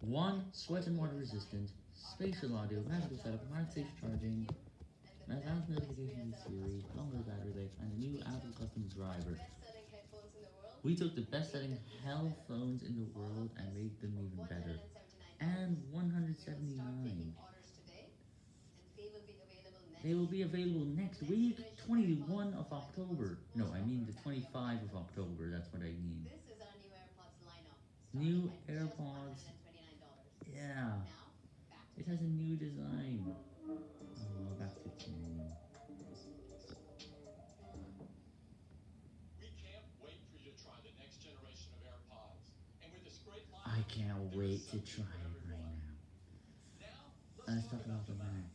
1. Sweat and water resistant, spatial audio, magical setup, MagSafe charging, advanced notifications with Siri, longer battery life, and a new Apple custom driver. We took the best selling hell phones in the world and made them even better. And 179. They will be available next week, 21 of October. No, I mean the 25 of October, that's what I mean. New AirPods lineup. New starting at just AirPods. $129. Yeah. Now, back to It has a new design. Oh, back to 10. We can't wait for you to try the next generation of AirPods. And with this great line, I can't wait to try it right now. let's talk about the Mac.